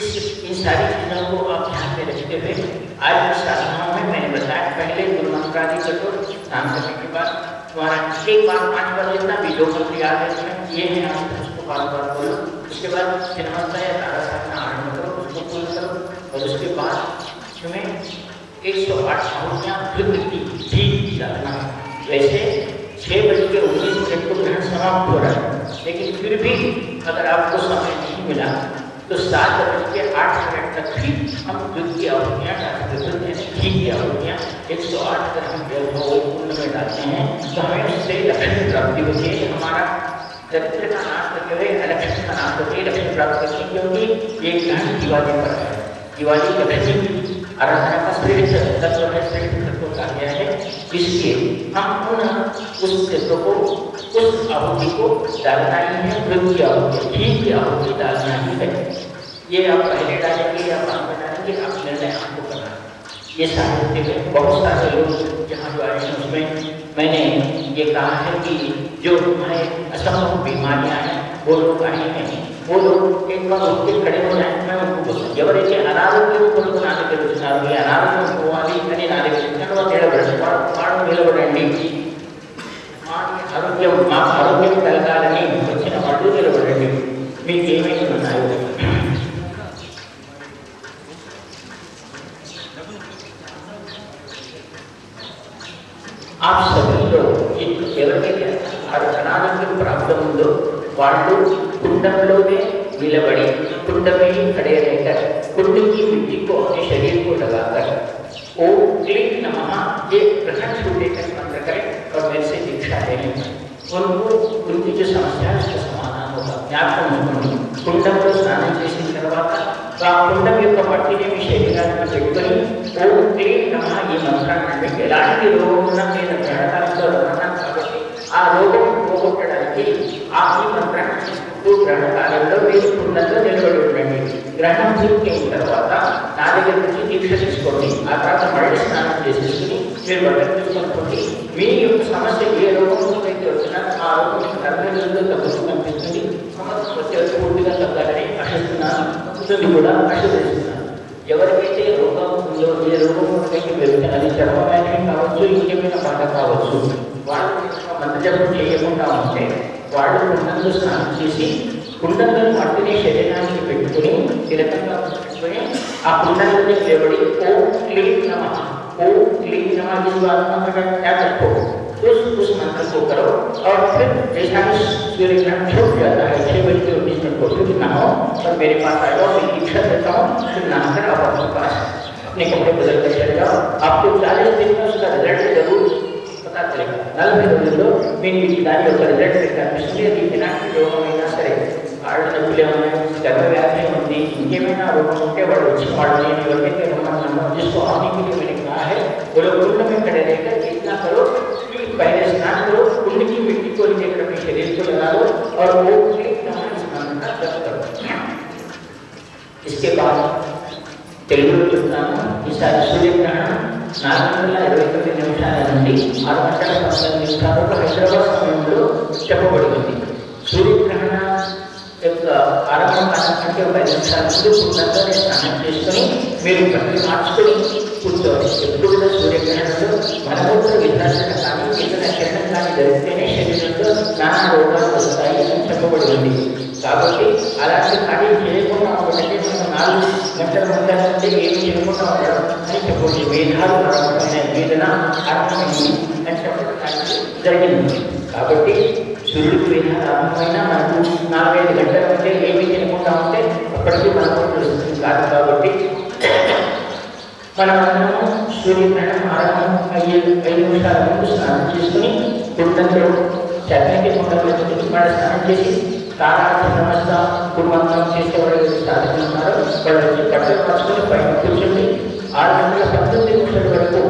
इस इन सारी चीज़ों को आप ध्यान में रखते हुए आज की साधनाओं में मैंने बताया, पहले गुरु मंत्रादि करो, स्नान करने के बाद तुम्हारा एक बार पाँच बार जितना भी जो मंत्र याद ये है आप उसको बार बार बोलो, उसके बाद चिन्हता या तारा साधना आरंभ करो, उसको पूर्ण करो, और उसके बाद तुम्हें एक सौ आठ फिर की ठीक जाना वैसे छः बज के उन्नीस मिनट को ग्रहण समाप्त हो रहा है, लेकिन फिर भी अगर आपको समय नहीं मिला तो सात बज के आठ मिनट तक भी हम दुध की आवृत्तियाँ डालते हैं घी की आवृत्तियाँ एक सौ आठ अगर हम जो है वो कुंड में डालते हैं। तो हमें उससे लक्ष्मी प्राप्ति होती है, हमारा चरित्र का नाश करते हुए लक्ष्मी का नाश करके लक्ष्मी प्राप्त करती है, क्योंकि ये ग्रहण दिवाली पर है। दिवाली की आराधना का श्रेष्ठ तत्व है, श्रेष्ठ तत्व कहा गया है। इसलिए हम पुनः उस तत्व को, उस आहुति को डालना ही है वृद्ध की आहुति घी की आहुति डालना ही है। ये आप पहले डालेंगे या बाद में डालेंगे आप निर्णय आपको करना है। ये साहित्य में बहुत सारे लोग जहाँ जो आए हैं उसमें मैंने ये कहा है कि जो हमें असंभव बीमारियां हैं वो लोग आए हैं वो लोग एक बार उठ के खड़े हो जाए मैं उनको बोलूँ ఎవరైతే అనారోగ్యం కొరకు నా దగ్గర వచ్చినారు ఈ అనారోగ్యం పోవాలి అని నా దగ్గర వచ్చిన నిలబడండి వాడు వాడు నిలబడండి మా ఆరోగ్యం మా ఆరోగ్యం కలగాలని వచ్చిన వాళ్ళు నిలబడండి మీకు ఏమేమి पांडु कुंडमलों में मिलबड़ी कुंड में ही खड़े रहकर कुंड की मिट्टी को अपने शरीर को लगाकर ओम क्लिक नमः ये प्रखंड सूर्य का मंत्र करें और मेरे से दीक्षा ले लें। उनको, उनकी जो समस्या है, उसका समाधान होगा। मैं आपको कुंडम को स्नान जैसे करवाता तो आप कुंडम युक्त पट्टी ने भी शरीर में जुड़कर ओम क्लिक नमः ये मंत्र करने के रोग न में आ रोगों को रोगों के గ్రహకాలంలో మీరు కుండంలో నిలబడి ఉండండి గ్రహణం పూర్తయిన తర్వాత నా దగ్గర నుంచి దీక్ష తీసుకోండి ఆ తర్వాత మళ్ళీ స్నానం చేసేసుకుని మీరు బట్టలు తీసుకొనుకోండి మీ యొక్క సమస్య ఏ రోగంతో అయితే వచ్చినా ఆ రోగం మీకు నలభై రోజుల్లో తగ్గుతూ కనిపిస్తుంది సమస్య వచ్చే పూర్తిగా తగ్గాలని ఆశిస్తున్నాను ఉంటుంది కూడా ఆశీర్వదిస్తున్నాను ఎవరికైతే రోగం ఉందో ఏ రోగం అయితే పెరుగుతుంది అది చర్మవ్యాధి కావచ్చు ఇంకేమైనా బాధ కావచ్చు వాళ్ళు మంత్రజపం చేయకుండా ఉంటే వాళ్ళు కుండంలో స్నానం చేసి కుండంలో మట్టిని శరీరానికి పెట్టుకుని తిలకంగా పెట్టుకుని ఆ కుండంలోనే నిలబడి ఓం క్లీం నమ ओम क्लीं नमः जिस बात मंत्र का क्या रखो उस उस मंत्र को करो और फिर जैसा कि सूर्य ग्रहण छूट जाता है छः बज के उन्नीस मिनट को फिर नहाओ और मेरे पास आ जाओ मैं दीक्षा देता हूँ फिर नहाकर आप अपने पास अपने कपड़े बदल कर चले जाओ आपको चालीस दिन में उसका रिजल्ट जरूर पता चलेगा నలభై రోజుల్లో మీకు దాని యొక్క రిజల్ట్ మీకు కనిపిస్తుంది అది ఇలాంటి రోగం అయినా సరే కాళ్ళు నొప్పులే ఉన్నాయి గర్భవ్యాధి ఉంది ఇంకేమైనా రోగం ఉంటే వాడు వచ్చి వాడు నేను ఎవరికైతే రమ్మన్నానో जिसको आने के लिए मैंने कहा है वो लोग कुंड में खड़े रहकर इतना करो कि पहले स्नान करो कुंड की मिट्टी को लेकर अपने शरीर को लगा लो और वो एक नमः स्नान का जप करो इसके बाद తెలుగులో చెప్తాను ఈసారి సూర్యగ్రహణం నాలుగు వందల ఇరవై తొమ్మిది నిమిషాల నుండి ఆరు గంటల పంతొమ్మిది నిమిషాల వరకు హైదరాబాద్ సమయంలో చెప్పబడింది కారణంటే ఒక నిమిషాల ముందు కుండంలోనే స్నానం చేసుకొని మీరు బట్టలు మార్చుకొని కూర్చోవాలి ఎప్పుడు కూడా సూర్యగ్రహణంలో మలమూత్ర విధానం కానీ ఇతర కిరణం కానీ జరిగితేనే శరీరంలో నానా రోగాలు వస్తాయి అని చెప్పబడి ఉంది కాబట్టి అలాంటి పని చేయకుండా ఒకటి మనం నాలుగు గంటల ముందర నుండి ఏమి చేయకుండా ఉండడం అని చెప్పండి వేదాలు వేదన అర్థమైంది అని చెప్పడం జరిగింది. కాబట్టి సూర్యుడికి వేదాలు ఆరంభమైన మనకు నాలుగైదు గంటల ముందే ఏమి చేయకుండా ఉంటే అప్పటికీ మనకు తెలుస్తుంది కాదు కాబట్టి మనమందరము సూర్యగ్రహణం ఆరంభం అయ్యే ఐదు నిమిషాల ముందు స్నానం చేసుకుని కుండంలో చక్కటి కుండంలో మన స్నానం చేసి తారా నమస్త కుటుంబం చేసేవాళ్ళు సాధన ఉన్నారు వాళ్ళు వచ్చి బట్టలు మార్చుకొని పైన కూర్చొని ఆరు గంటల పంతొమ్మిది నిమిషాల వరకు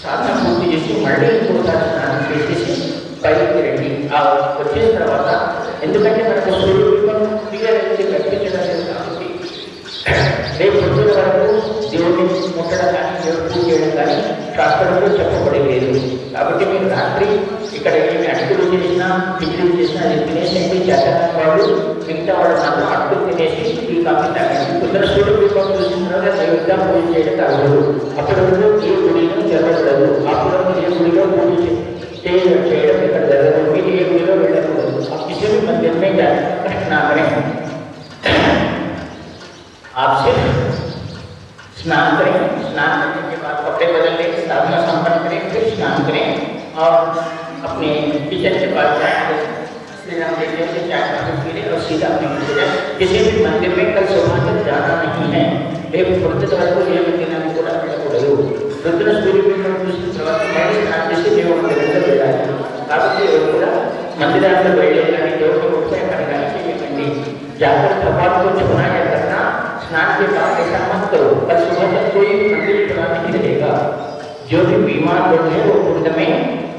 సాధన పూర్తి చేసి మళ్ళీ ఇంకోసారి ఆ వచ్చిన తర్వాత ఎందుకంటే మనకు సూర్యుడు క్లియర్ అయితే కనిపించడం లేదు కాబట్టి రేపు పొద్దున వరకు దేవుడిని ముట్టడం కానీ దేవుడు పూజ చేయడం కానీ శాస్త్రంలో చెప్పబడి లేదు కాబట్టి మీరు రాత్రి ఇక్కడ ఏమి అటుకులు చేసినా కిచిడి చేసినా అది తినేసి చేతన వాళ్ళు మిగతా వాళ్ళు మాత్రం అటుకులు తినేసి ఈ కాఫీ తాగండి పొద్దున చూసిన తర్వాత నైవేద్యం పూజ చేయడం తగలదు అప్పుడు ఏ గుడిని జరగకూడదు. అప్పుడు अपने किचन के पास जाएँगे उसमें नाम देखते उसे क्या पानी पीने और सीधा अपने मंदिर जाए किसी भी मंदिर में कल सुबह तक जाना नहीं है एक वृद्ध सवाल को यह मंदिर नाम पूरा पड़ा को रहे रुद्र सूर्य में दूसरी सवाल पूरा मंदिर अंदर बैठे जाकर को या करना स्नान के बाद ऐसा मत करो कल सुबह तक कोई मंदिर बनाने नहीं रहेगा जो भी बीमार लोग हैं वो कुंड में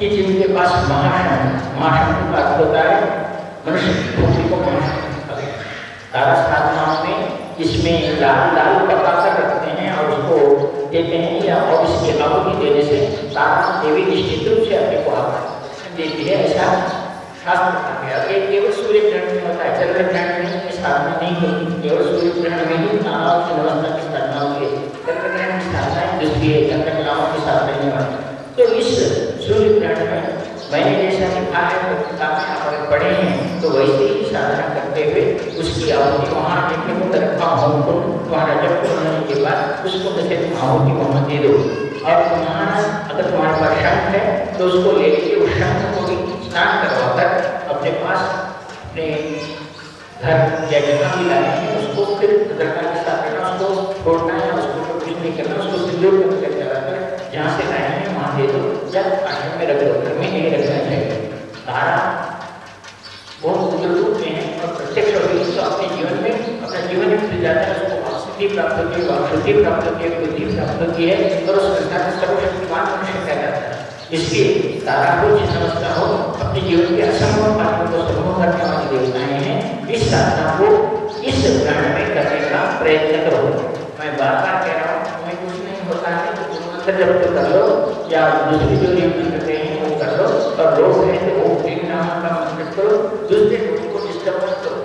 कि जिनके पास महाशम महाशम का अर्थ होता है, मनुष्य भूमि को तारा साधनाओं में इसमें लाल लाल पका रखते हैं और उसको देते हैं या और इसकी आहुति देने से तारा देवी निश्चित रूप से अपने को देती है। ऐसा शास्त्र केवल सूर्य ग्रहण में होता है। चंद्र ग्रहण में नहीं होती केवल सूर्य ग्रहण में ही की होती है। चंद्र ग्रहण की चंद्र कलाओं के रहने वाली तो इस मैंने जैसा लिखा है तो पढ़े हैं तो वैसे ही साधना करते हुए उसकी वहाँ रजब होने के बाद उस कुंड आहुति वहाँ दे और तुम्हारा, अगर तुम्हारे पास शंख है तो उसको ले उस शंख को भी स्नान करवाकर अपने पास घर लाए हैं उसको फिर उसको छोड़ना है उसको कुछ नहीं करना, उसको सिंदूर कर जहाँ से लाए हैं वहाँ दे दो। या आश्रम में रख दो घर में नहीं रखना चाहिए हैं और प्रत्यक्ष होती है तो अपने जीवन में अपना जीवन में जाता है उसको वापसिद्धि प्राप्त होती है वापसिद्धि प्राप्त होती है बुद्धि प्राप्त होती है और उस संसार में सर्वशक्तिमान मनुष्य कह जाता है इसलिए तारा को जिस अवस्था हो अपने जीवन के असंभव कार्यों को संभव करने वाले देवताएँ हैं इस साधना को इस ग्रहण में करने का प्रयत्न करो मैं बार बार कह रहा हूँ तुम्हें कुछ नहीं होता है जब तो कर लो या दूसरी जो नियमन करते हैं, वो कर लो। और रोज है तो वो तीन नाम का मंत्र करो, दूसरे लोगों को डिस्टर्ब मत करो।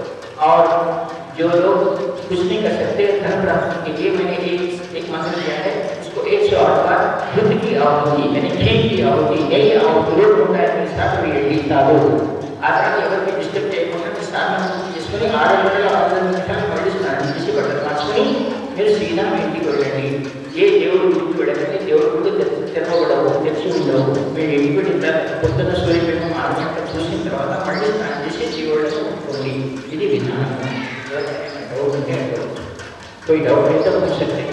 और जो लोग कुछ नहीं कर सकते, धर्म प्राप्ति के लिए मैंने एक एक मंत्र दिया है, उसको एक सौ आठ बार युद्ध की आहुति यानी खेल की आहुति यही आहुति रोज होता है अपने साथ में लिए साधो कि अगर कोई डिस्टर्ब टेक्नोलॉजी साथ में जिसमें आठ घंटे का foi